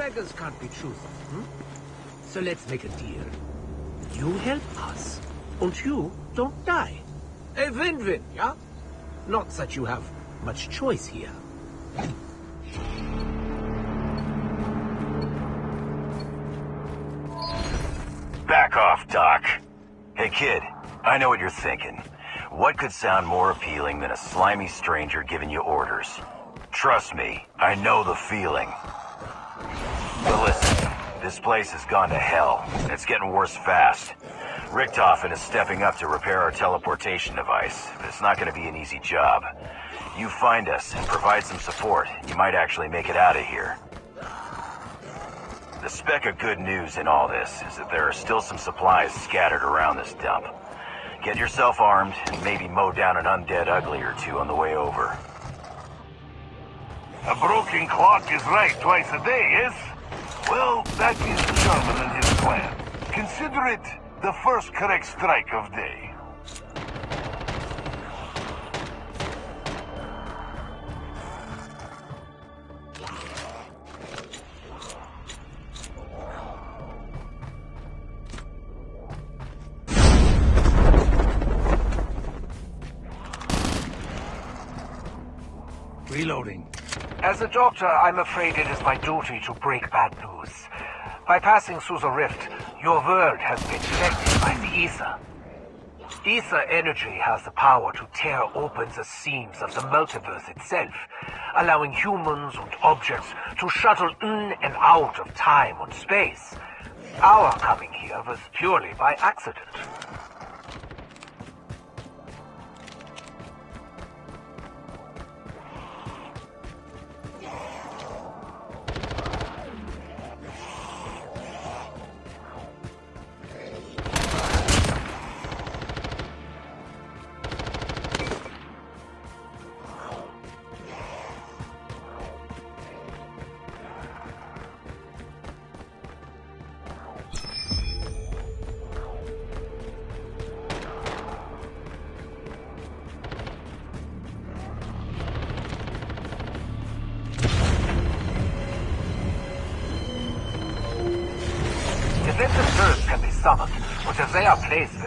beggars can't be choosers, hmm? So let's make a deal. You help us, and you don't die. A win-win, yeah? Not that you have much choice here. Back off, Doc. Hey, kid, I know what you're thinking. What could sound more appealing than a slimy stranger giving you orders? Trust me, I know the feeling. But listen, this place has gone to hell, it's getting worse fast. Richtofen is stepping up to repair our teleportation device, but it's not going to be an easy job. You find us and provide some support, you might actually make it out of here. The speck of good news in all this is that there are still some supplies scattered around this dump. Get yourself armed and maybe mow down an undead ugly or two on the way over. A broken clock is right twice a day, yes? Well, that is Sherman and his plan. Consider it the first correct strike of day. Doctor, I'm afraid it is my duty to break bad news. By passing through the rift, your world has been affected by the ether. Ether energy has the power to tear open the seams of the multiverse itself, allowing humans and objects to shuttle in and out of time and space. Our coming here was purely by accident.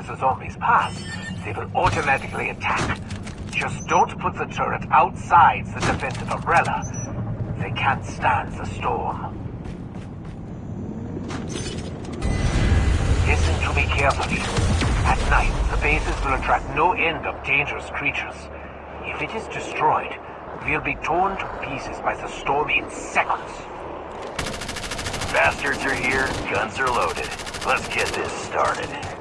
Where the zombies pass, they will automatically attack. Just don't put the turret outside the defensive umbrella. They can't stand the storm. Listen to me carefully. At night, the bases will attract no end of dangerous creatures. If it is destroyed, we'll be torn to pieces by the storm in seconds. Bastards are here, guns are loaded. Let's get this started.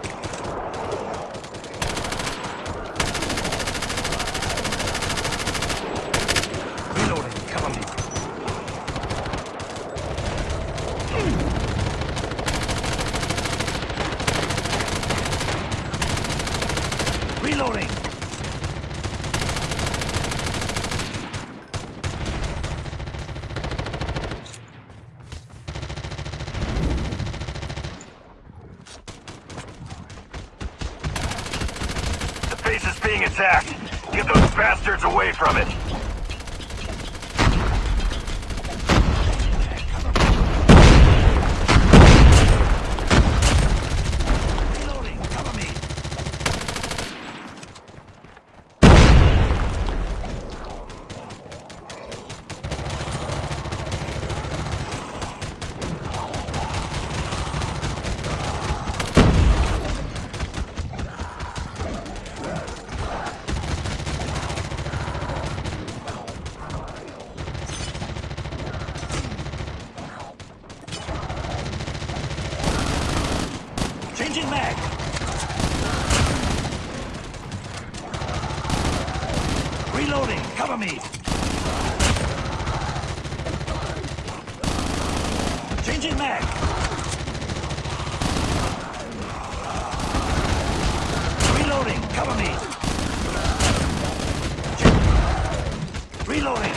Reloading.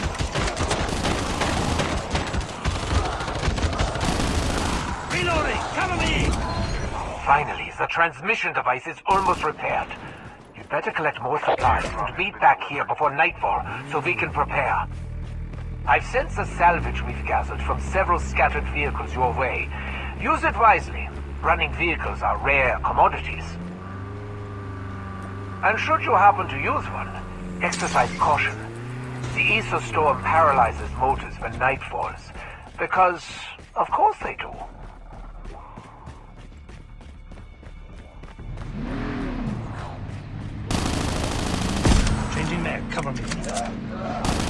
Reloading. Cover me. Finally, the transmission device is almost repaired. You'd better collect more supplies and meet back here before nightfall so we can prepare. I've sent the salvage we've gathered from several scattered vehicles your way. Use it wisely. Running vehicles are rare commodities. And should you happen to use one, exercise caution. The ether storm paralyzes motors when night falls. Because, of course they do. Changing mag, cover me.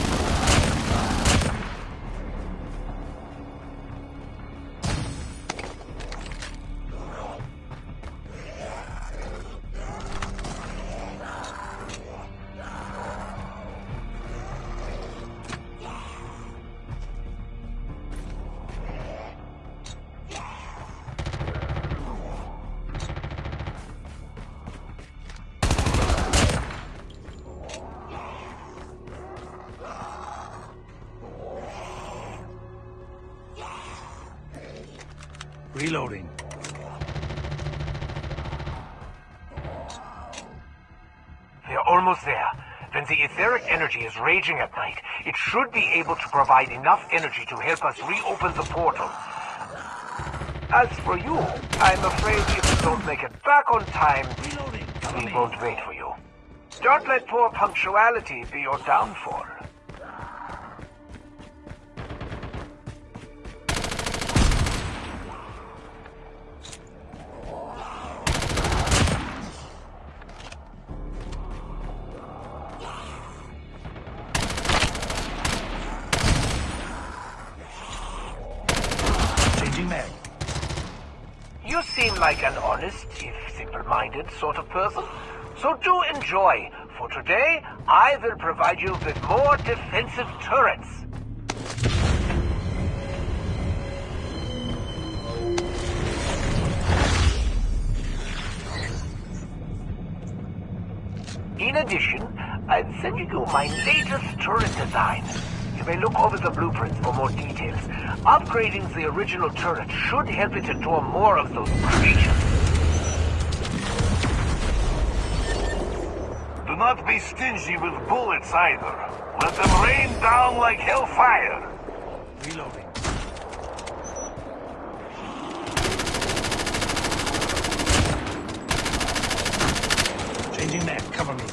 Raging at night, it should be able to provide enough energy to help us reopen the portal. As for you, I'm afraid if you don't make it back on time, we won't wait for you. Don't let poor punctuality be your downfall. Like an honest, if simple-minded sort of person. So do enjoy, for today I will provide you with more defensive turrets. In addition, I'm sending you my latest turret design. May look over the blueprints for more details. Upgrading the original turret should help it to endure more of those creatures. Do not be stingy with bullets either. Let them rain down like hellfire. Reloading. Changing mag, cover me.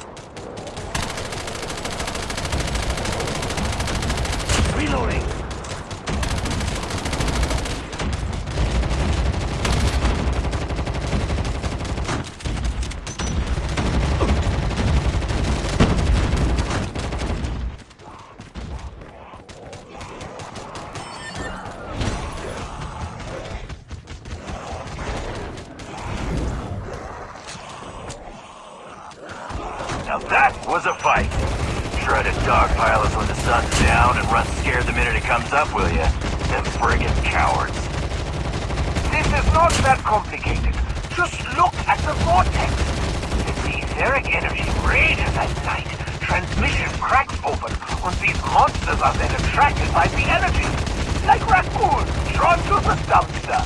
Reloading. Now that was a fight. Try to dogpile us when the sun's down and run scared the minute it comes up, will ya? Them friggin' cowards. This is not that complicated. Just look at the vortex. The etheric energy rages at night, transmission cracks open, and these monsters are then attracted by the energy. Like raccoons drawn to the dumpster.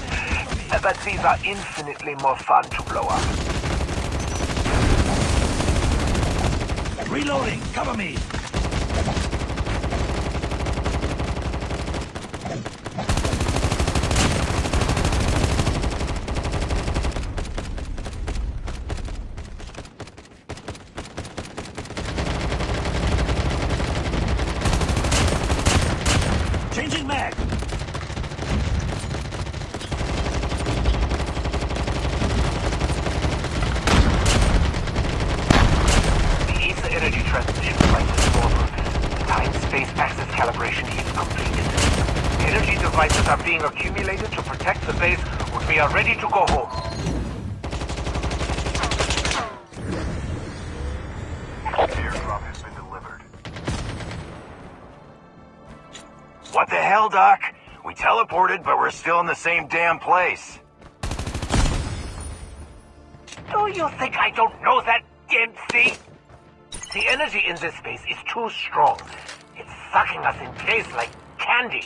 But these are infinitely more fun to blow up. Reloading, cover me. Changing mag. The ether energy transmission device is foolproof. The time-space axis calibration is completed. Energy devices are being accumulated to protect the base when we are ready to go home. Airdrop has been delivered. What the hell, Doc? We teleported, but we're still in the same damn place. Do you think I don't know that, Dempsey? The energy in this space is too strong. It's sucking us in place like candy.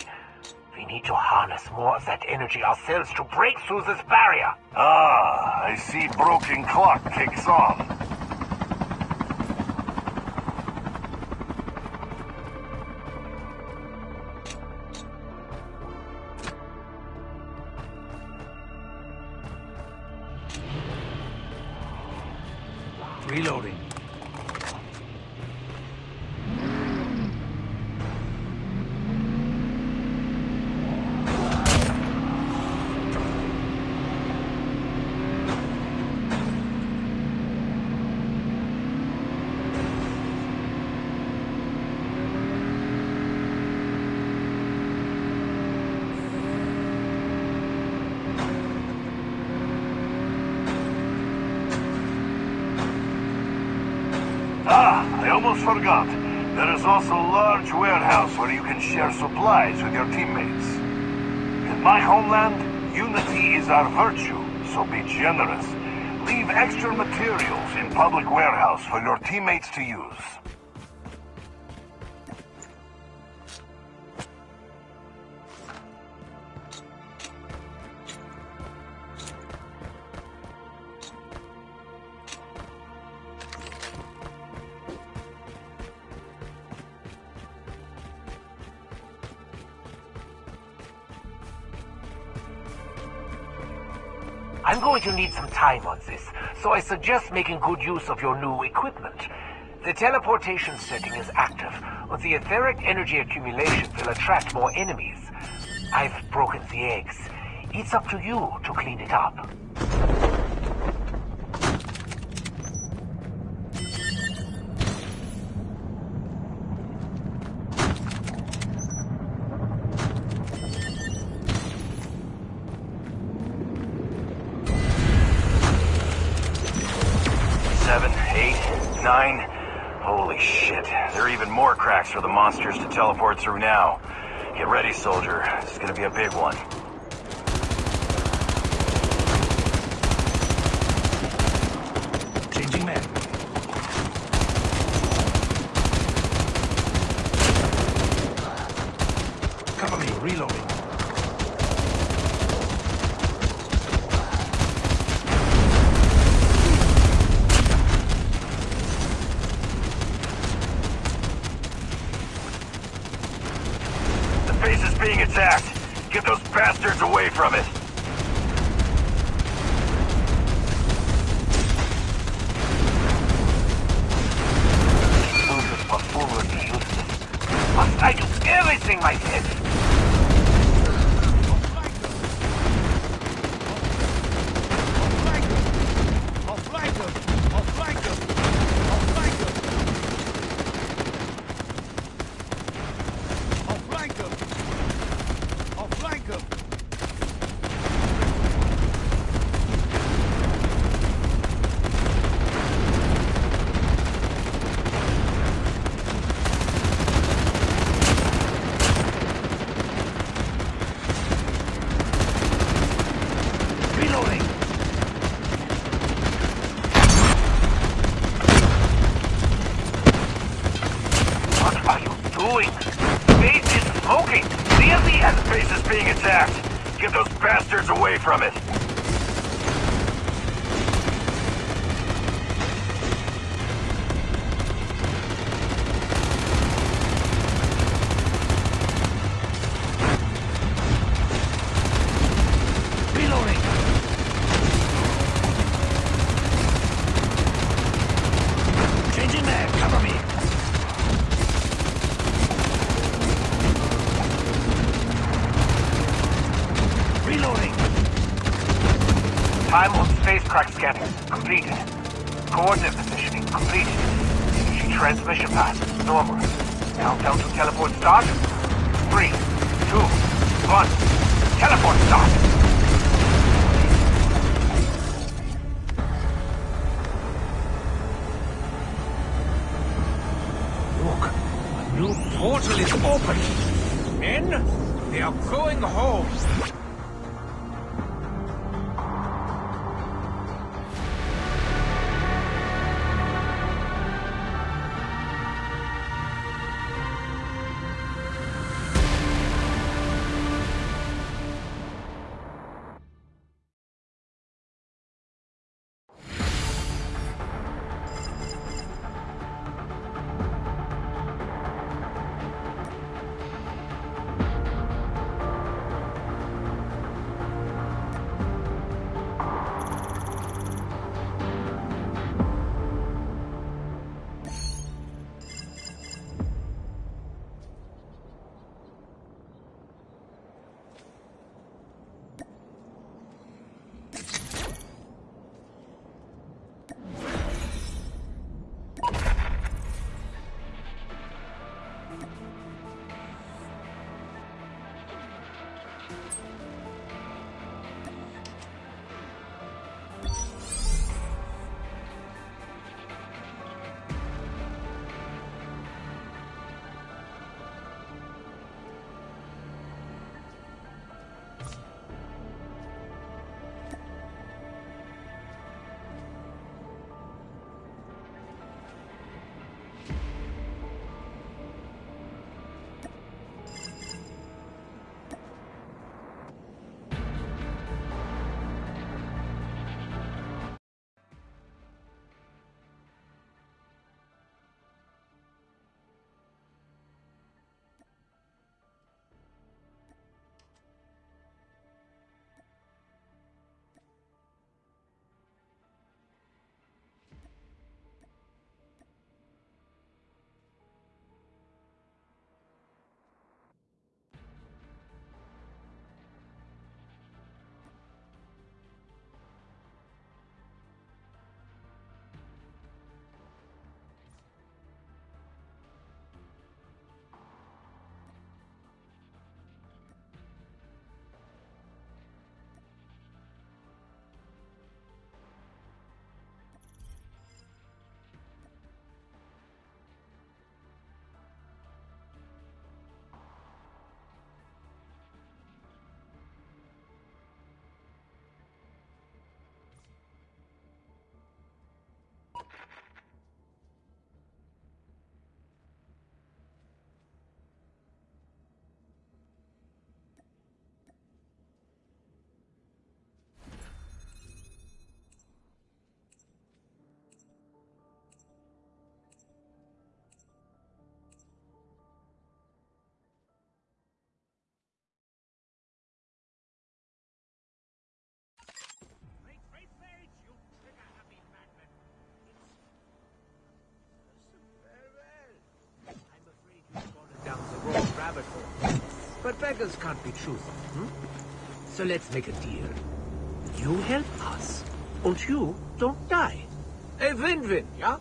We need to harness more of that energy ourselves to break through this barrier. Ah, I see broken clock ticks on. Reloading. Ah, I almost forgot. There is also a large warehouse where you can share supplies with your teammates. In my homeland, unity is our virtue, so be generous. Leave extra materials in public warehouse for your teammates to use. So I suggest making good use of your new equipment. The teleportation setting is active, but the etheric energy accumulation will attract more enemies. I've broken the eggs. It's up to you to clean it up. Seven, eight, nine. Holy shit. There are even more cracks for the monsters to teleport through now. Get ready, soldier. This is gonna be a big one. Completed. Coordinate positioning. Completed. Energy transmission path. Normal. Countdown to teleport start. Three, two, one. Teleport start. すごい。Beggars can't be choosers, hmm? So let's make a deal. You help us, and you don't die. A win-win, yeah?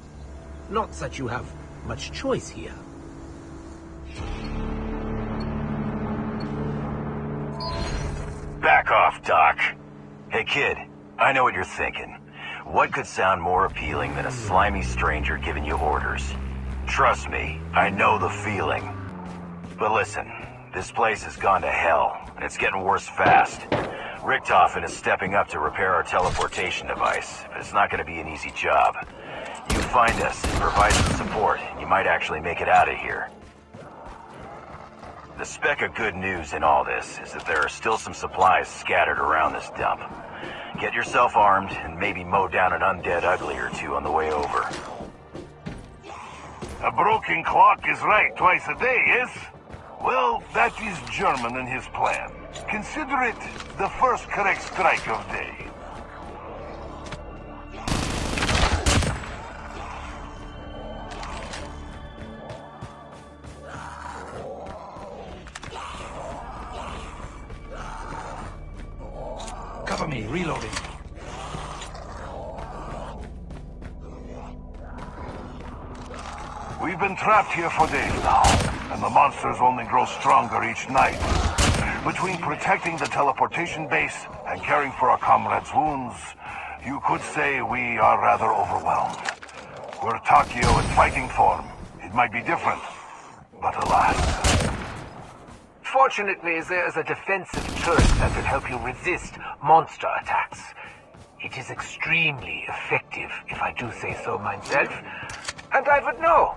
Not that you have much choice here. Back off, Doc. Hey, kid, I know what you're thinking. What could sound more appealing than a slimy stranger giving you orders? Trust me, I know the feeling. But listen, this place has gone to hell, and it's getting worse fast. Richtofen is stepping up to repair our teleportation device, but it's not going to be an easy job. You find us and provide some support, you might actually make it out of here. The speck of good news in all this is that there are still some supplies scattered around this dump. Get yourself armed and maybe mow down an undead ugly or two on the way over. A broken clock is right twice a day, yes? Well, that is German in his plan. Consider it the first correct strike of day. Cover me, reloading. We've been trapped here for days now, and the monsters only grow stronger each night. Between protecting the teleportation base and caring for our comrades' wounds, you could say we are rather overwhelmed. Were Takeo in fighting form, it might be different. But alas, Fortunately, there is a defensive turret that will help you resist monster attacks. It is extremely effective, if I do say so myself. And I would know.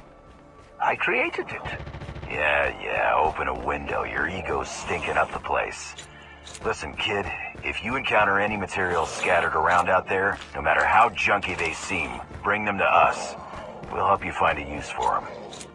I created it. Yeah, yeah, open a window. Your ego's stinking up the place. Listen, kid, if you encounter any materials scattered around out there, no matter how junky they seem, bring them to us. We'll help you find a use for them.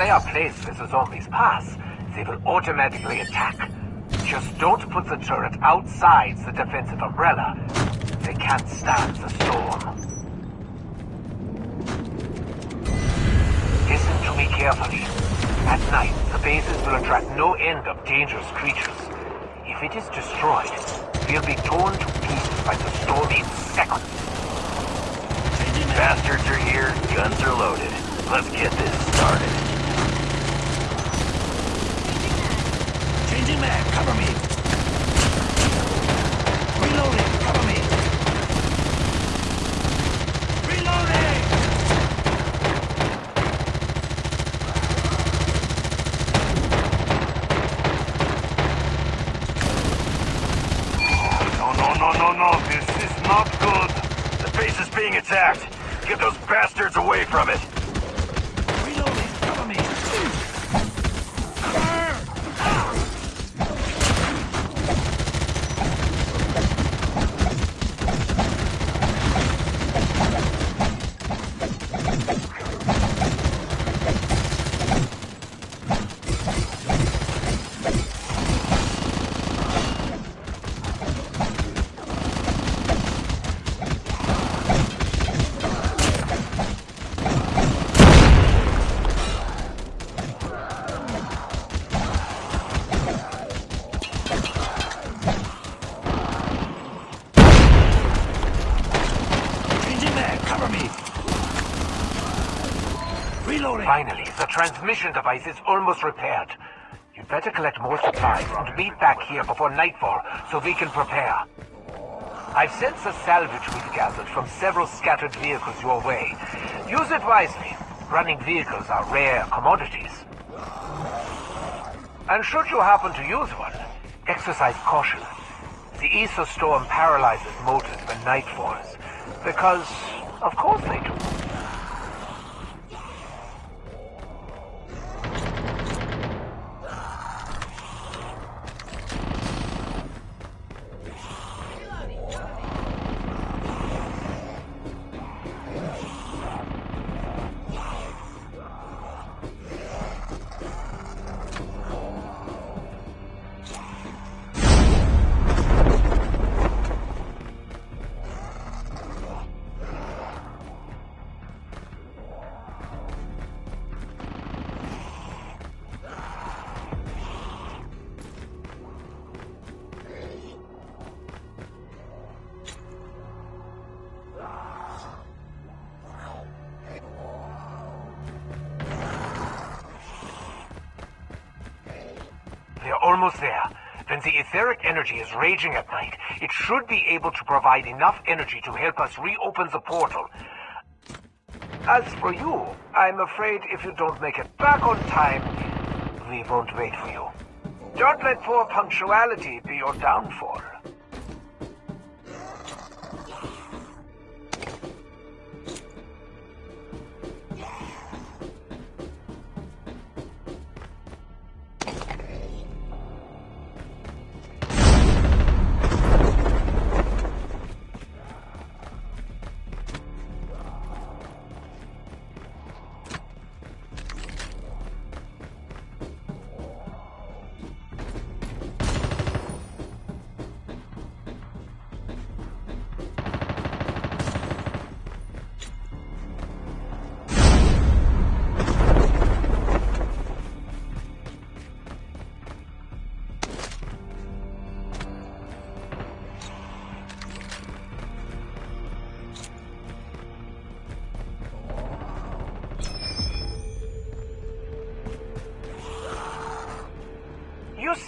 They are placed where the zombies pass, they will automatically attack. Just don't put the turret outside the defensive umbrella. They can't stand the storm. Listen to me carefully. At night, the bases will attract no end of dangerous creatures. If it is destroyed, we'll be torn to pieces by the storm in seconds. Bastards are here, guns are loaded. Let's get this started. Changing mag, cover me. Reloading, cover me. Reloading! No, no, no, no, no. This is not good. The base is being attacked. Get those bastards away from it. Reloading, cover me. Changing mag, cover me. Reloading. Finally, the transmission device is almost repaired. You'd better collect more supplies and meet back here before nightfall so we can prepare. I've sent the salvage we've gathered from several scattered vehicles your way. Use it wisely. Running vehicles are rare commodities. And should you happen to use one, exercise caution. The Ether Storm paralyzes motors when night falls. Because, of course they do. Almost there. When the etheric energy is raging at night, it should be able to provide enough energy to help us reopen the portal. As for you, I'm afraid if you don't make it back on time, we won't wait for you. Don't let poor punctuality be your downfall.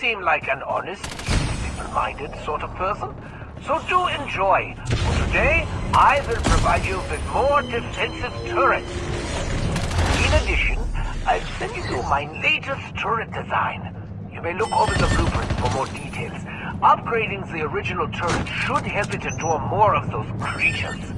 Seem like an honest, simple-minded sort of person. So do enjoy. For today, I will provide you with more defensive turrets. In addition, I've sent you my latest turret design. You may look over the blueprints for more details. Upgrading the original turret should help it endure more of those creatures.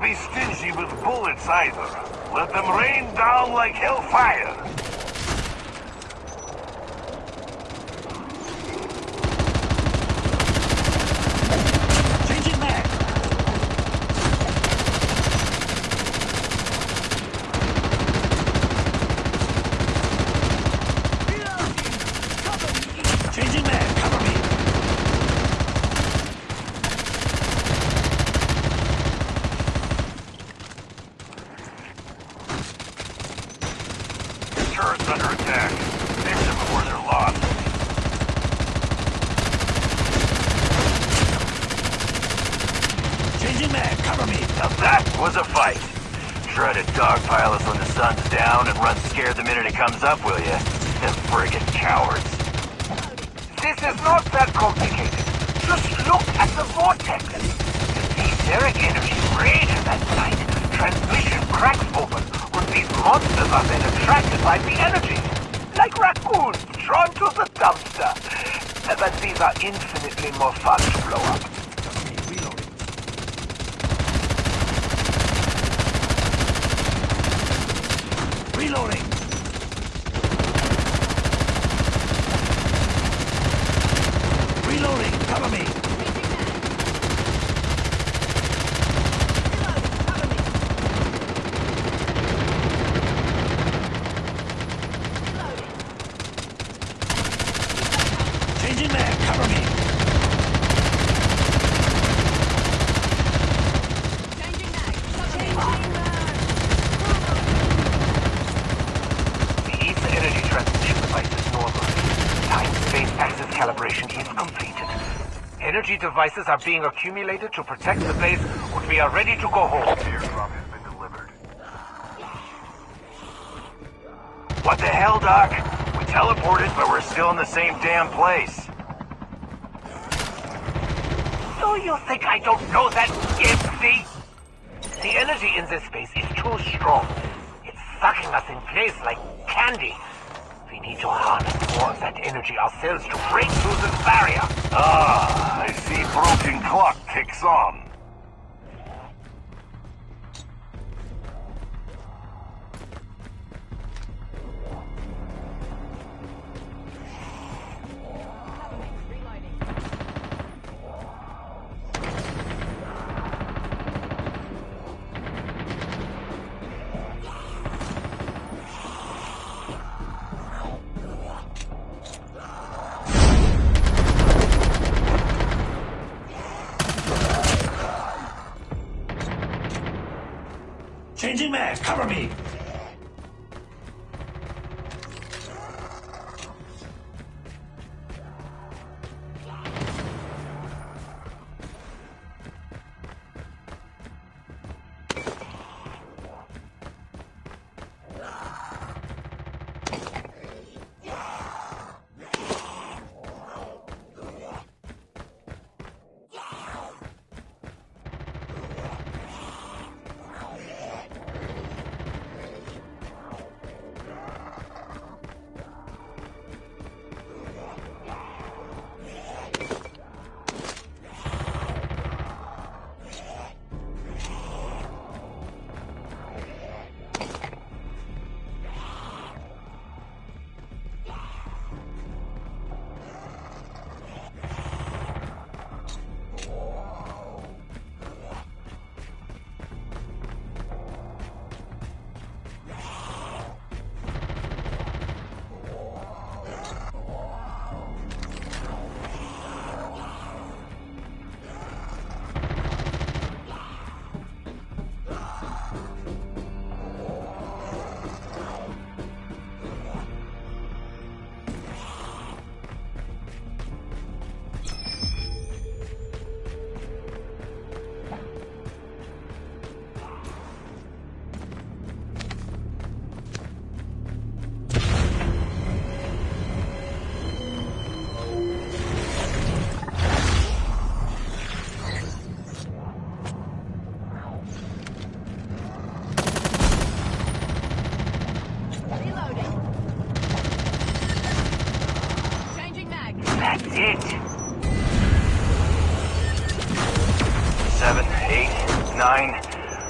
Be stingy with bullets either. Let them rain down like hellfire. Changing mag. Changing mag, cover me. cover me. Now that was a fight. Try to dogpile us when the sun's down and run scared the minute it comes up, will you? Them friggin' cowards. This is not that complicated. Just look at the vortex. The etheric energy rages at night. Transmission cracks open when these monsters are then attracted by the energy. Like raccoons drawn to the dumpster. But these are infinitely more fun to blow up. Reloading. Reloading. Reloading. Cover me. Changing mag. Cover me. The ether energy transmission device is normal. Time-space axis calibration is completed. Energy devices are being accumulated to protect the base when we are ready to go home. Airdrop has been delivered. What the hell, Doc? We teleported, but we're still in the same damn place. Do you think I don't know that, Dempsey? The energy in this space is too strong. It's sucking us in place like candy. We need to harness more of that energy ourselves to break Cover me. It. Seven, eight, nine.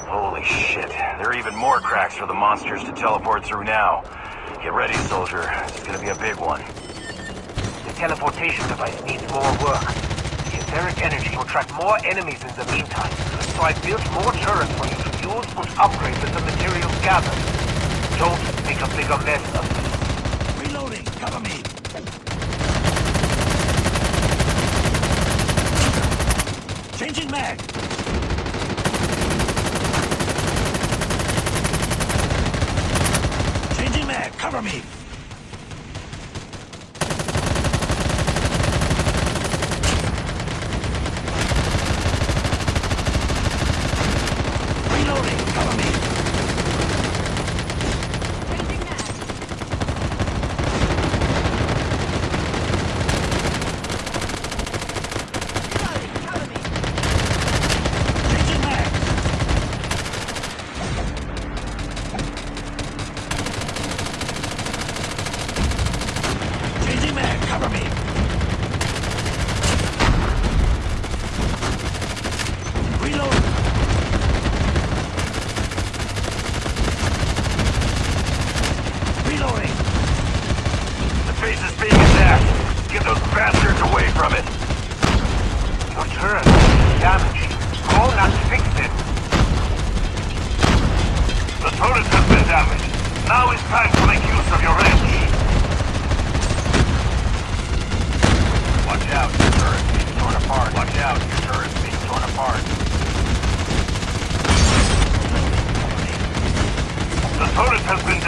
Holy shit. There are even more cracks for the monsters to teleport through now. Get ready, soldier. It's gonna be a big one. The teleportation device needs more work. The etheric energy will track more enemies in the meantime, so I built more turrets for you to use and upgrade with the materials gathered. Don't make a bigger mess of this. Reloading. Cover me. Changing mag. Changing mag. Cover me.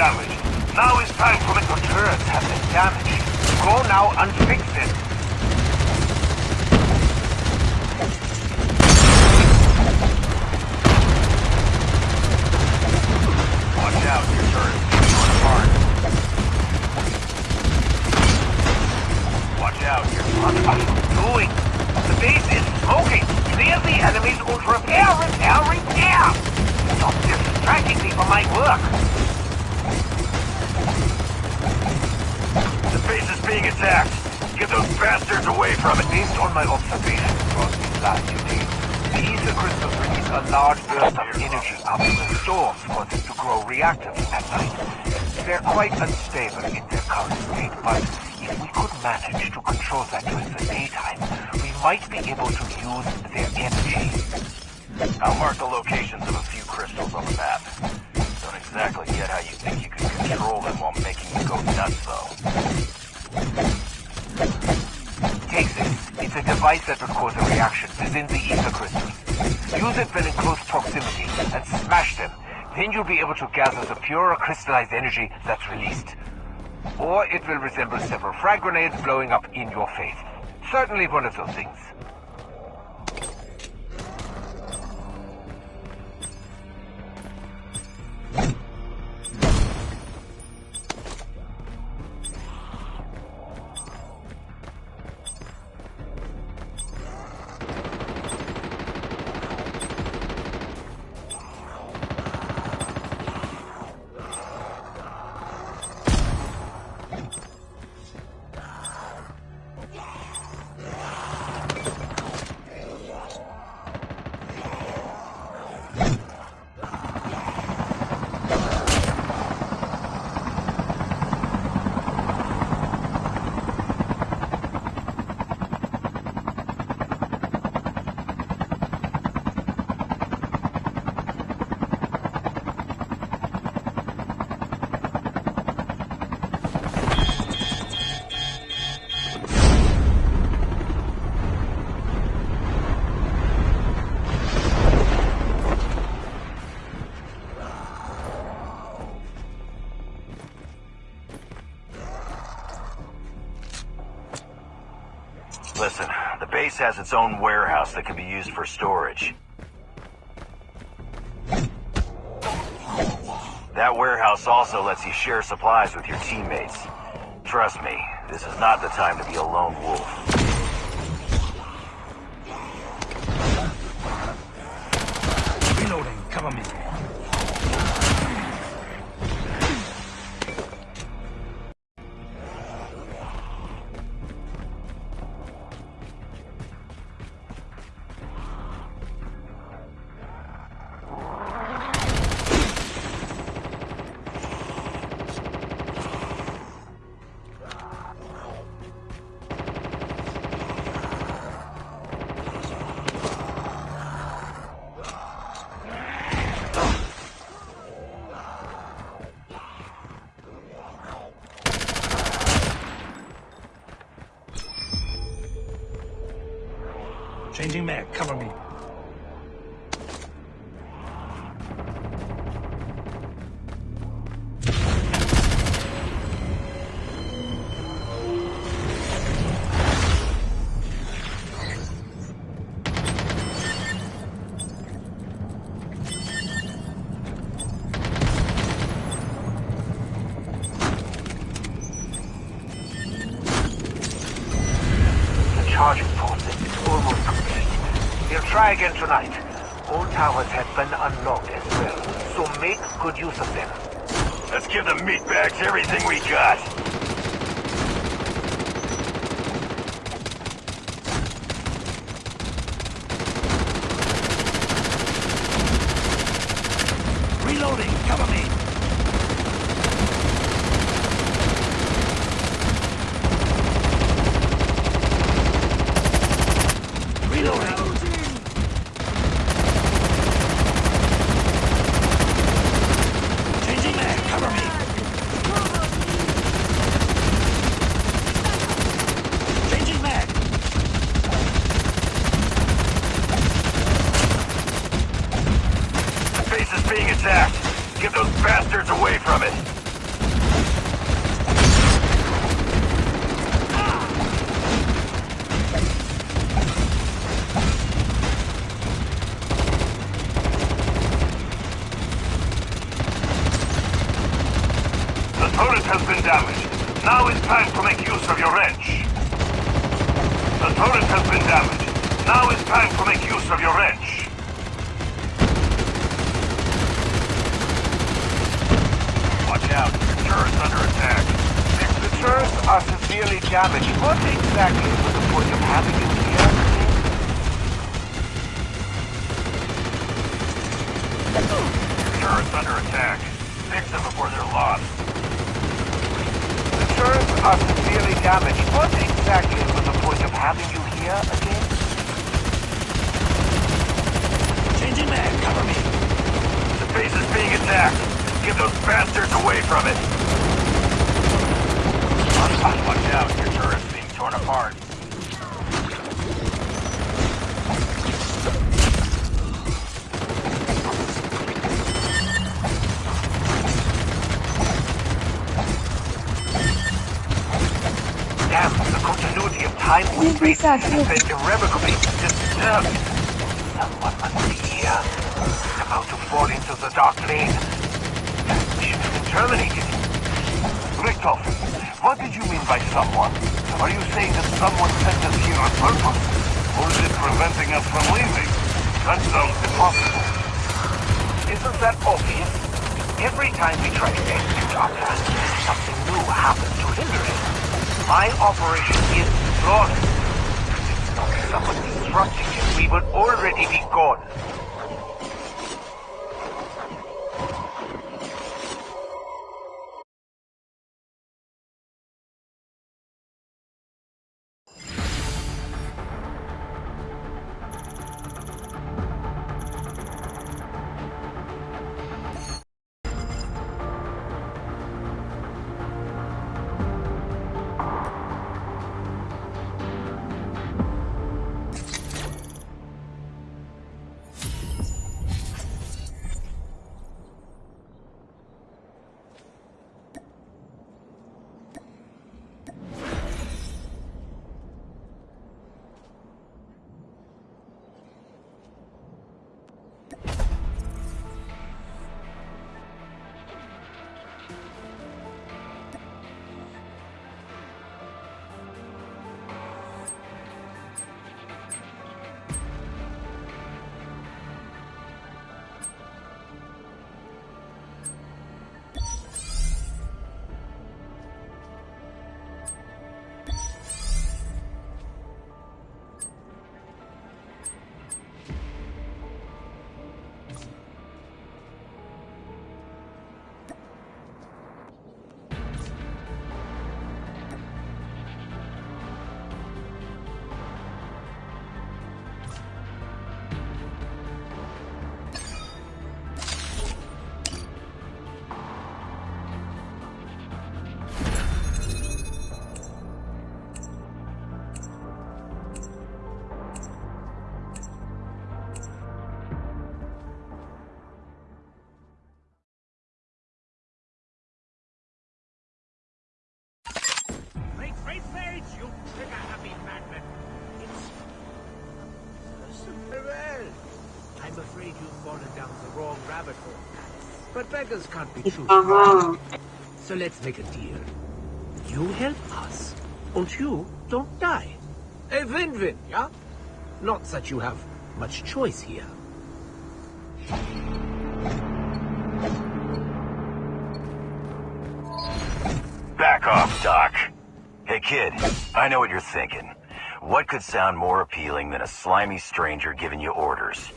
damage. Now it's time for the controllers have been damaged. Go now and fix it. able to gather the pure crystallized energy that's released. Or it will resemble several frag grenades blowing up in your face. Certainly one of those things. base has its own warehouse that can be used for storage. That warehouse also lets you share supplies with your teammates. Trust me, this is not the time to be a lone wolf. Aging man, cover me. Damaged. Now is time to make use of your wrench. The turret has been damaged. Now is time to make use of your wrench. Watch out. Your turret's under attack. The turrets are severely damaged. What exactly was the point of having you here? Turret's under attack. Fix them before they're lost. Turrets are severely damaged. What exactly was the point of having you here again? Changing mag, cover me. The base is being attacked. Get those bastards away from it. Watch out, your turret's being torn apart. And space has been irrevocably disturbed. Someone must be here. About to fall into the dark lane. Terminated. What did you mean by someone? Are you saying that someone sent us here on purpose? Or is it preventing us from leaving? That sounds impossible. Isn't that obvious? Every time we try to execute our plan, something new happens to hinder it. My operation is flawless. Someone we would already be gone. Afraid you've fallen down the wrong rabbit hole. But beggars can't be choosers. So let's make a deal. You help us, and you don't die. A win-win, yeah? Not that you have much choice here. Back off, Doc. Hey, kid, I know what you're thinking. What could sound more appealing than a slimy stranger giving you orders?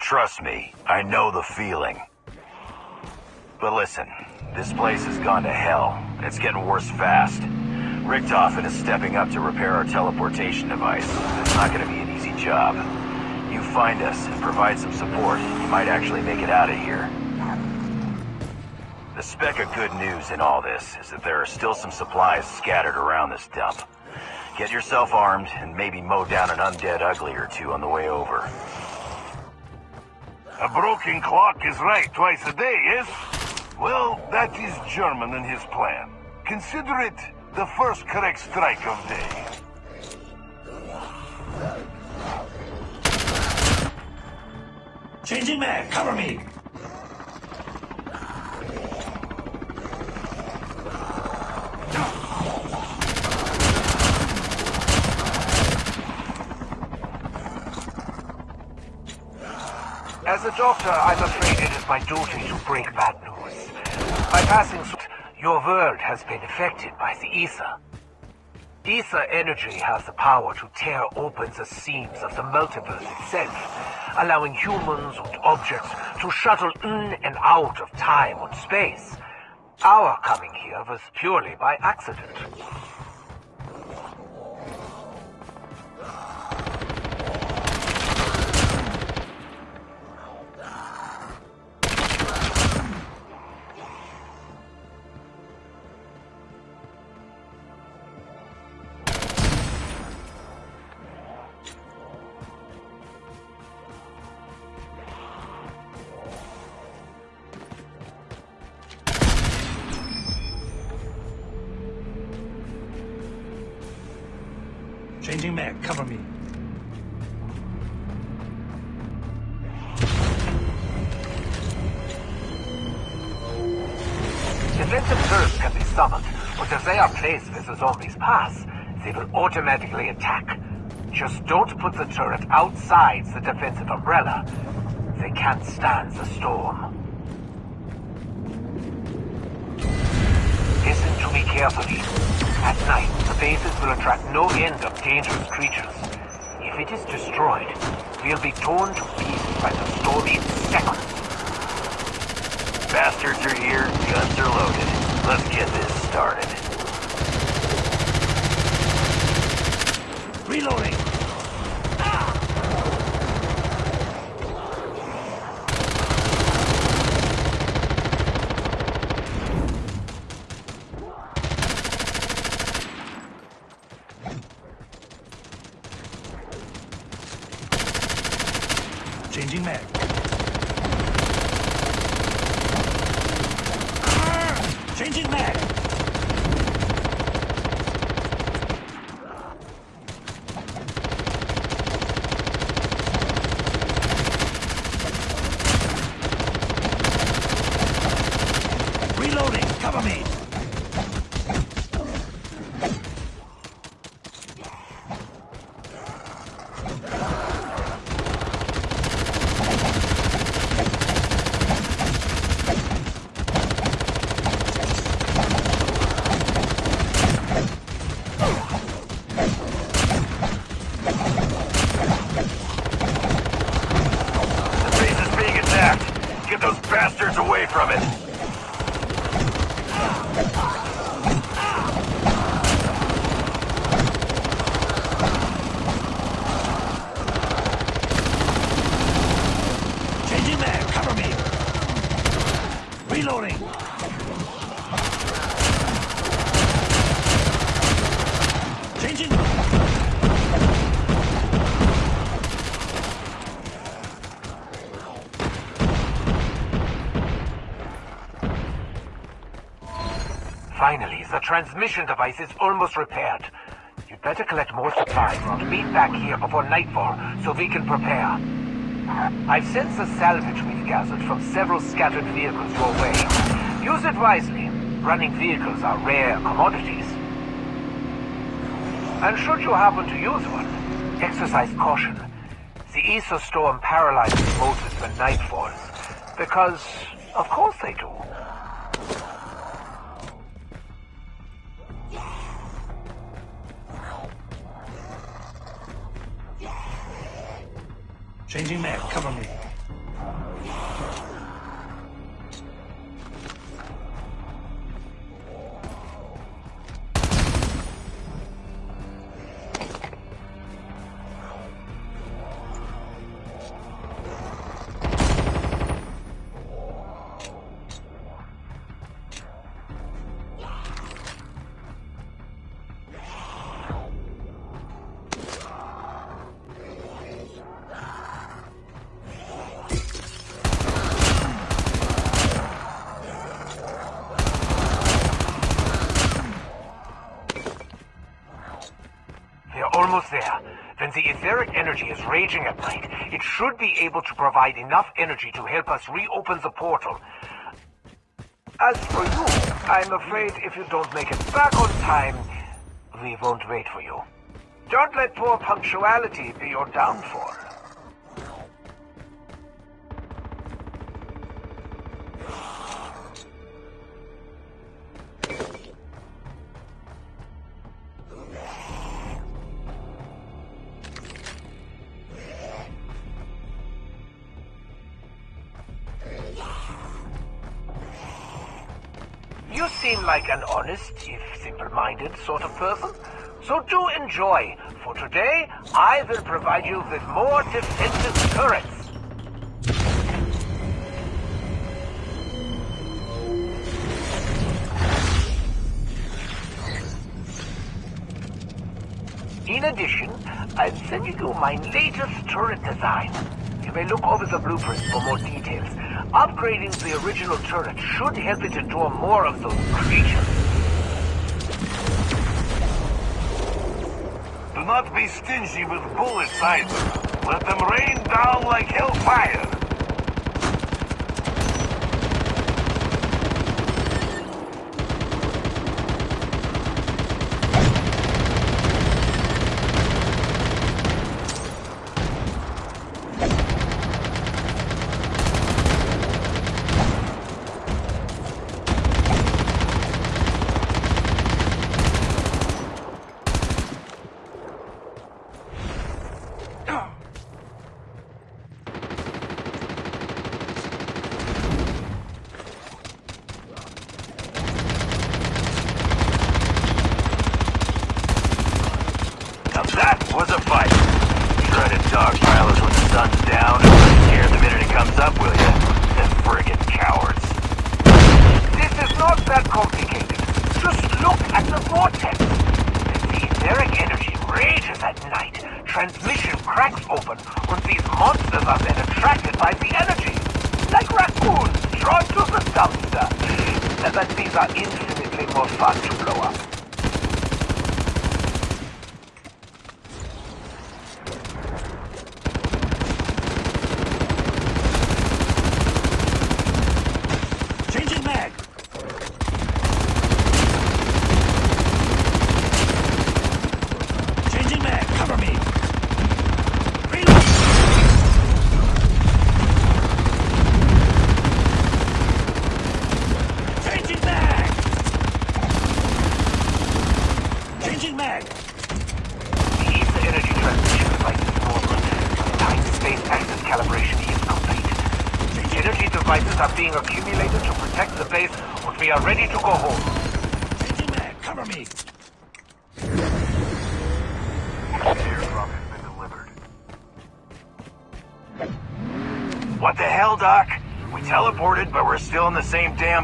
Trust me, I know the feeling. But listen, this place has gone to hell. It's getting worse fast. Richtofen is stepping up to repair our teleportation device. It's not going to be an easy job. You find us and provide some support, you might actually make it out of here. The speck of good news in all this is that there are still some supplies scattered around this dump. Get yourself armed and maybe mow down an undead ugly or two on the way over. A broken clock is right twice a day, yes? Well, that is German in his plan. Consider it the first correct strike of day. Changing mag, cover me! As a doctor, I'm afraid it is my duty to break bad news. By passing through, your world has been affected by the ether. Ether energy has the power to tear open the seams of the multiverse itself, allowing humans and objects to shuttle in and out of time and space. Our coming here was purely by accident. The zombies pass, they will automatically attack. Just don't put the turret outside the defensive umbrella. They can't stand the storm. Listen to me carefully. At night, the bases will attract no end of dangerous creatures. If it is destroyed, we'll be torn to pieces by the storm in seconds. Bastards are here, guns are loaded. Let's get this started. Reloading! Changing mag. Changing mag. Reloading. Cover me. The base is being attacked. Get those bastards away from it. Changing mag. Cover me. Reloading. Changing. Finally, the transmission device is almost repaired. You'd better collect more supplies and meet back here before nightfall so we can prepare. I've sent the salvage we've gathered from several scattered vehicles your way. Use it wisely. Running vehicles are rare commodities. And should you happen to use one, exercise caution. The Ether Storm paralyzes motors when night falls. Because, Changing mag. Cover me. Able to provide enough energy to help us reopen the portal. As for you, I'm afraid if you don't make it back on time, we won't wait for you. Don't let poor punctuality be your downfall. Simple-minded sort of person. So do enjoy, for today I will provide you with more defensive turrets. In addition, I'm sending you my latest turret design. You may look over the blueprints for more details. Upgrading the original turret should help it to endure more of those creatures. Not be stingy with bullets either. Let them rain down like hellfire.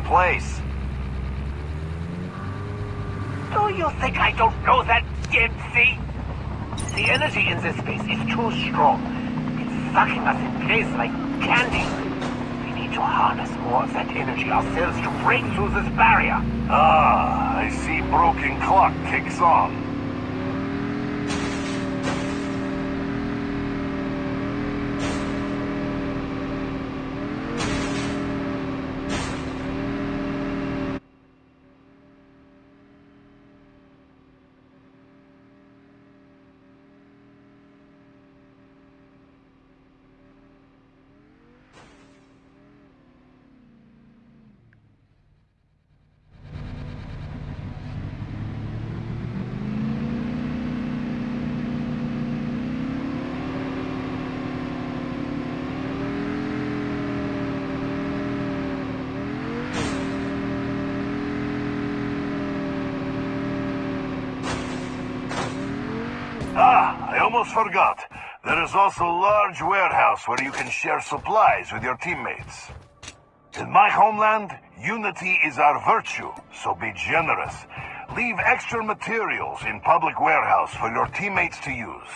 Place. Do you think I don't know that, Dempsey? The energy in this space is too strong. It's sucking us in place like candy. We need to harness more of that energy ourselves to break through this barrier. Ah, I see broken clock kicks on. Ah, I almost forgot. There is also a large warehouse where you can share supplies with your teammates. In my homeland, unity is our virtue, so be generous. Leave extra materials in public warehouse for your teammates to use.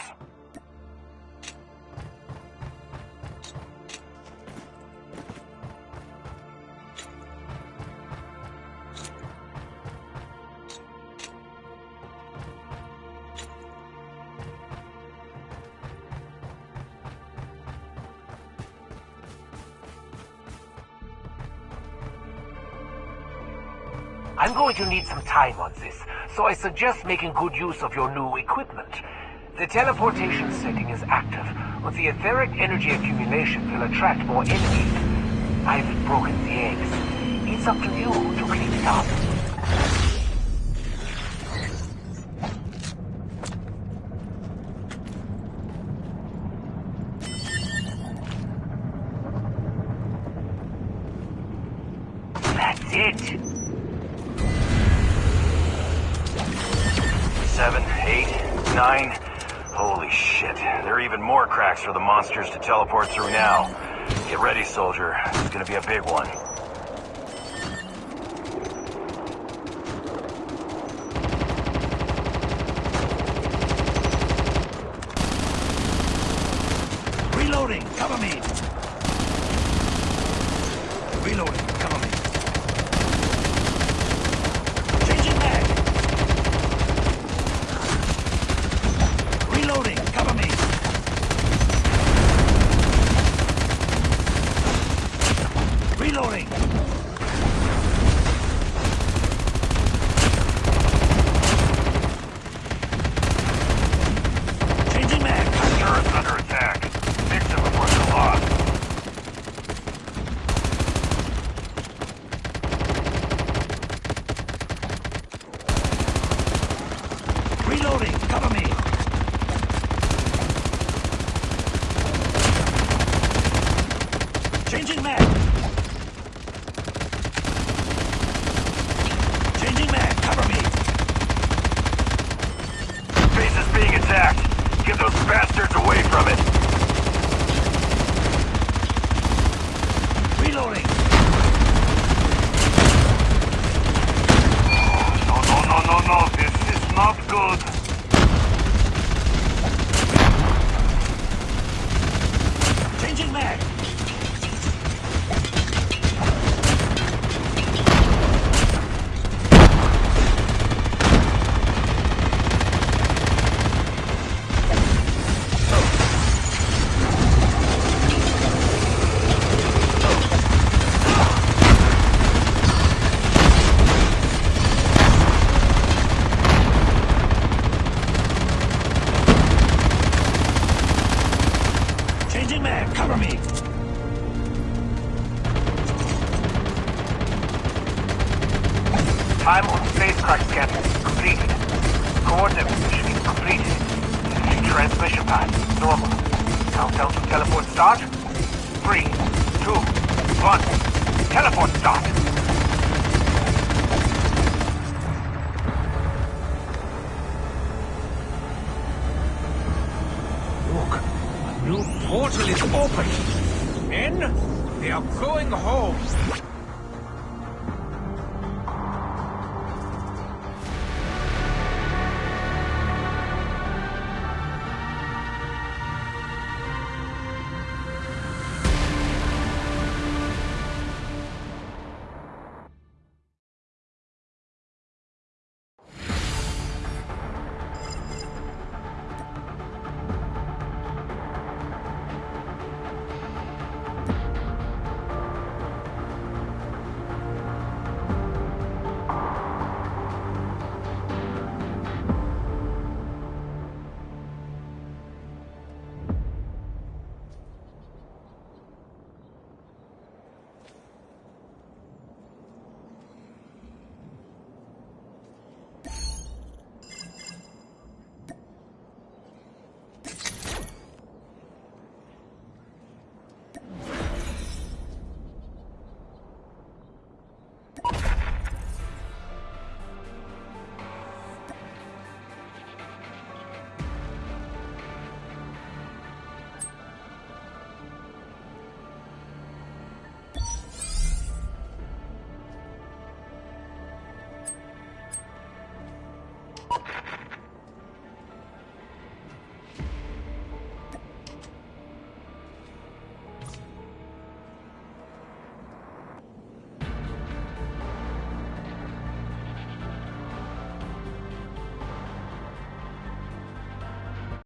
To need some time on this, so I suggest making good use of your new equipment. The teleportation setting is active, but the etheric energy accumulation will attract more enemies. I've broken the eggs. It's up to you to clean it up. to teleport through now. Get ready, soldier. It's gonna be a big one. portal is open. Men, they are going home.